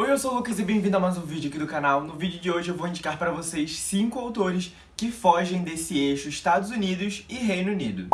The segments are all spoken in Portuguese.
Oi, eu sou o Lucas e bem-vindo a mais um vídeo aqui do canal. No vídeo de hoje eu vou indicar para vocês 5 autores que fogem desse eixo Estados Unidos e Reino Unido.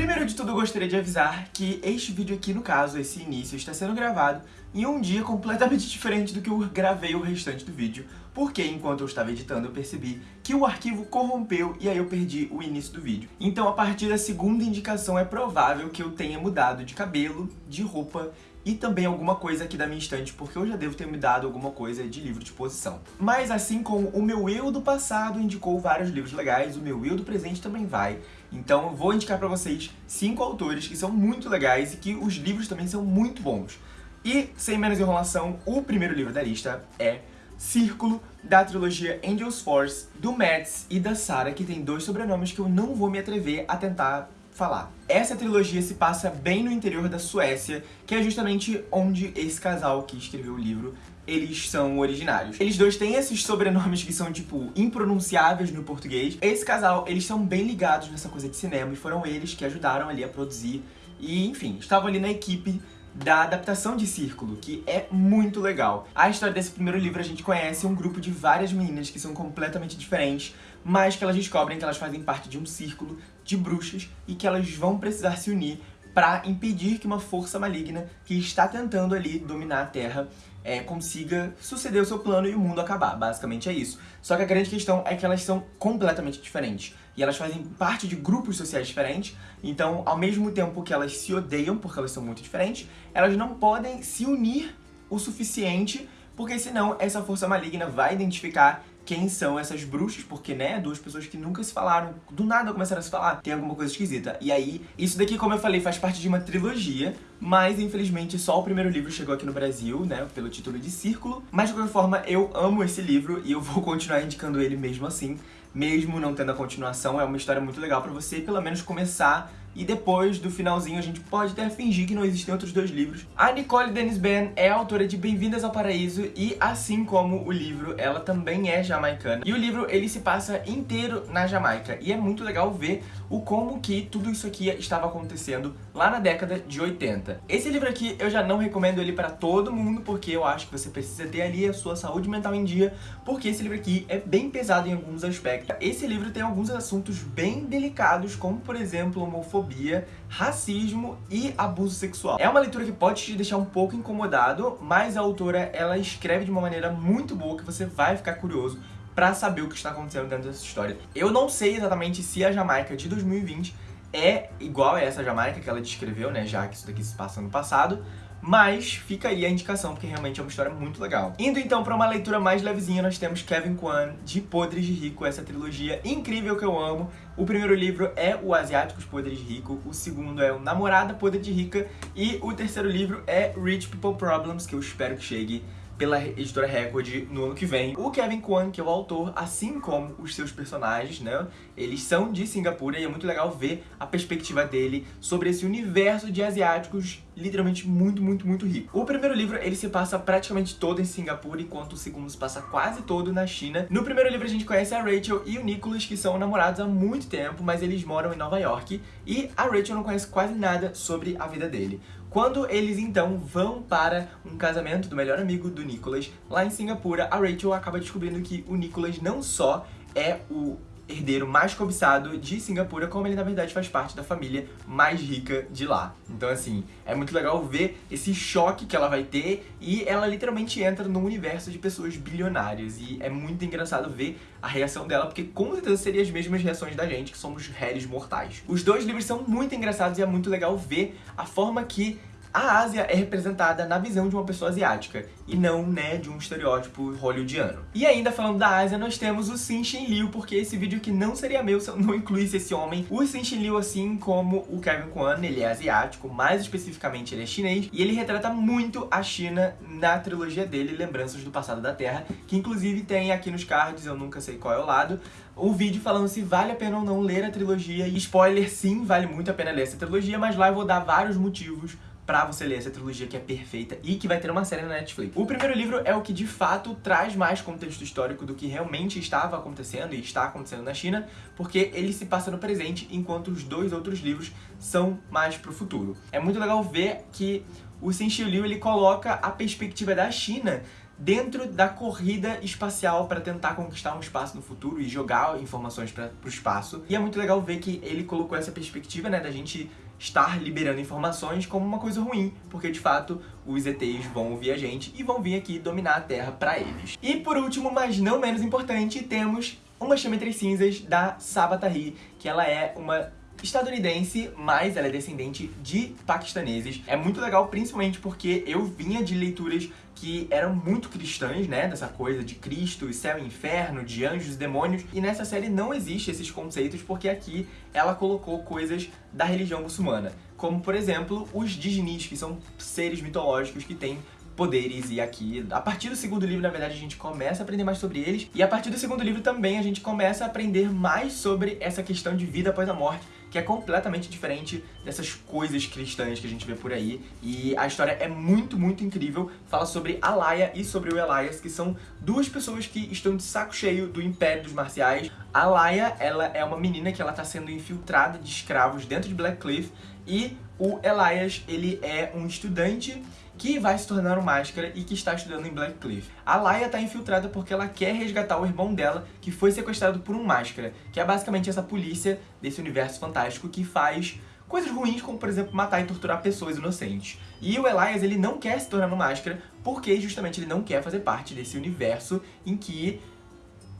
Primeiro de tudo, eu gostaria de avisar que este vídeo aqui, no caso, esse início, está sendo gravado em um dia completamente diferente do que eu gravei o restante do vídeo, porque enquanto eu estava editando eu percebi que o arquivo corrompeu e aí eu perdi o início do vídeo. Então a partir da segunda indicação é provável que eu tenha mudado de cabelo, de roupa e também alguma coisa aqui da minha estante, porque eu já devo ter me dado alguma coisa de livro de exposição. Mas assim como o meu eu do passado indicou vários livros legais, o meu eu do presente também vai. Então eu vou indicar pra vocês cinco autores que são muito legais e que os livros também são muito bons. E, sem menos enrolação, o primeiro livro da lista é Círculo, da trilogia Angels Force, do Mads e da Sarah, que tem dois sobrenomes que eu não vou me atrever a tentar falar. Essa trilogia se passa bem no interior da Suécia, que é justamente onde esse casal que escreveu o livro eles são originários. Eles dois têm esses sobrenomes que são, tipo, impronunciáveis no português. Esse casal, eles são bem ligados nessa coisa de cinema e foram eles que ajudaram ali a produzir. E, enfim, estavam ali na equipe da adaptação de Círculo, que é muito legal. A história desse primeiro livro a gente conhece um grupo de várias meninas que são completamente diferentes, mas que elas descobrem que elas fazem parte de um círculo de bruxas e que elas vão precisar se unir para impedir que uma força maligna que está tentando ali dominar a Terra é, consiga suceder o seu plano e o mundo acabar. Basicamente é isso. Só que a grande questão é que elas são completamente diferentes. E elas fazem parte de grupos sociais diferentes, então ao mesmo tempo que elas se odeiam, porque elas são muito diferentes, elas não podem se unir o suficiente, porque senão essa força maligna vai identificar quem são essas bruxas, porque, né, duas pessoas que nunca se falaram, do nada começaram a se falar, tem alguma coisa esquisita. E aí, isso daqui, como eu falei, faz parte de uma trilogia, mas infelizmente só o primeiro livro chegou aqui no Brasil, né, pelo título de Círculo. Mas de qualquer forma, eu amo esse livro e eu vou continuar indicando ele mesmo assim, mesmo não tendo a continuação, é uma história muito legal pra você, pelo menos, começar e depois do finalzinho a gente pode até fingir que não existem outros dois livros. A Nicole Dennis Ben é autora de Bem-vindas ao Paraíso e, assim como o livro, ela também é jamaicana. E o livro, ele se passa inteiro na Jamaica e é muito legal ver o como que tudo isso aqui estava acontecendo lá na década de 80. Esse livro aqui eu já não recomendo ele para todo mundo porque eu acho que você precisa ter ali a sua saúde mental em dia porque esse livro aqui é bem pesado em alguns aspectos. Esse livro tem alguns assuntos bem delicados como, por exemplo, homofobia homofobia, racismo e abuso sexual. É uma leitura que pode te deixar um pouco incomodado, mas a autora ela escreve de uma maneira muito boa que você vai ficar curioso pra saber o que está acontecendo dentro dessa história. Eu não sei exatamente se a Jamaica de 2020 é igual a essa Jamaica que ela descreveu, né, já que isso daqui se passa no passado, mas fica aí a indicação, porque realmente é uma história muito legal. Indo então para uma leitura mais levezinha, nós temos Kevin Kwan, de Podres de Rico, essa trilogia incrível que eu amo. O primeiro livro é O Asiáticos Podres de Rico, o segundo é O Namorada Podre de Rica, e o terceiro livro é Rich People Problems, que eu espero que chegue pela editora Record no ano que vem. O Kevin Kwan, que é o autor, assim como os seus personagens, né? Eles são de Singapura e é muito legal ver a perspectiva dele sobre esse universo de asiáticos literalmente muito, muito, muito rico. O primeiro livro, ele se passa praticamente todo em Singapura, enquanto o segundo se passa quase todo na China. No primeiro livro a gente conhece a Rachel e o Nicholas, que são namorados há muito tempo, mas eles moram em Nova York, e a Rachel não conhece quase nada sobre a vida dele. Quando eles então vão para um casamento do melhor amigo do Nicholas lá em Singapura, a Rachel acaba descobrindo que o Nicholas não só é o herdeiro mais cobiçado de Singapura, como ele na verdade faz parte da família mais rica de lá. Então assim, é muito legal ver esse choque que ela vai ter e ela literalmente entra num universo de pessoas bilionárias e é muito engraçado ver a reação dela, porque com certeza seriam as mesmas reações da gente, que somos réis mortais. Os dois livros são muito engraçados e é muito legal ver a forma que a Ásia é representada na visão de uma pessoa asiática, e não, né, de um estereótipo hollywoodiano. E ainda falando da Ásia, nós temos o Sin Shin Liu, porque esse vídeo aqui não seria meu se eu não incluísse esse homem. O Sin Shin Liu, assim como o Kevin Kwan, ele é asiático, mais especificamente ele é chinês, e ele retrata muito a China na trilogia dele, Lembranças do Passado da Terra, que inclusive tem aqui nos cards, eu nunca sei qual é o lado, o vídeo falando se vale a pena ou não ler a trilogia, e spoiler, sim, vale muito a pena ler essa trilogia, mas lá eu vou dar vários motivos pra você ler essa trilogia que é perfeita e que vai ter uma série na Netflix. O primeiro livro é o que de fato traz mais contexto histórico do que realmente estava acontecendo e está acontecendo na China, porque ele se passa no presente, enquanto os dois outros livros são mais pro futuro. É muito legal ver que o Xin Liu ele coloca a perspectiva da China dentro da corrida espacial para tentar conquistar um espaço no futuro e jogar informações para o espaço. E é muito legal ver que ele colocou essa perspectiva, né, da gente estar liberando informações como uma coisa ruim, porque de fato os ETs vão ouvir a gente e vão vir aqui dominar a Terra para eles. E por último, mas não menos importante, temos uma chama entre cinzas da Sabatari, que ela é uma estadunidense, mas ela é descendente de paquistaneses. É muito legal, principalmente porque eu vinha de leituras que eram muito cristãs, né? Dessa coisa de Cristo, céu e inferno, de anjos e demônios. E nessa série não existe esses conceitos porque aqui ela colocou coisas da religião muçulmana. Como, por exemplo, os Dijnis, que são seres mitológicos que têm poderes e aqui, a partir do segundo livro, na verdade, a gente começa a aprender mais sobre eles e a partir do segundo livro também a gente começa a aprender mais sobre essa questão de vida após a morte que é completamente diferente dessas coisas cristãs que a gente vê por aí. E a história é muito, muito incrível. Fala sobre a Laia e sobre o Elias, que são duas pessoas que estão de saco cheio do Império dos Marciais. A Laia, ela é uma menina que ela tá sendo infiltrada de escravos dentro de Black Cliff e o Elias, ele é um estudante que vai se tornar um Máscara e que está estudando em Black Cliff. A Laia está infiltrada porque ela quer resgatar o irmão dela, que foi sequestrado por um Máscara, que é basicamente essa polícia desse universo fantástico que faz coisas ruins, como por exemplo matar e torturar pessoas inocentes. E o Elias, ele não quer se tornar um Máscara porque justamente ele não quer fazer parte desse universo em que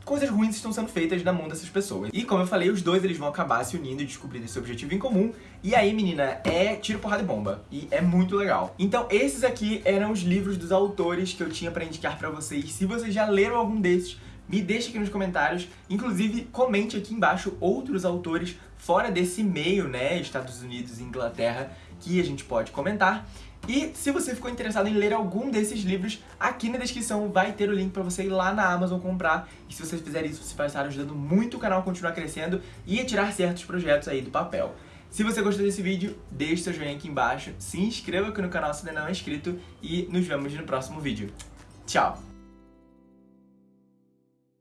coisas ruins estão sendo feitas na mão dessas pessoas. E como eu falei, os dois eles vão acabar se unindo e descobrindo esse objetivo em comum. E aí, menina, é tiro, porrada e bomba. E é muito legal. Então, esses aqui eram os livros dos autores que eu tinha pra indicar pra vocês. Se vocês já leram algum desses, me deixe aqui nos comentários. Inclusive, comente aqui embaixo outros autores fora desse meio, né, Estados Unidos e Inglaterra, que a gente pode comentar. E se você ficou interessado em ler algum desses livros, aqui na descrição vai ter o link pra você ir lá na Amazon comprar. E se você fizer isso, você vai estar ajudando muito o canal a continuar crescendo e a tirar certos projetos aí do papel. Se você gostou desse vídeo, deixe seu joinha aqui embaixo, se inscreva aqui no canal se ainda não é inscrito e nos vemos no próximo vídeo. Tchau!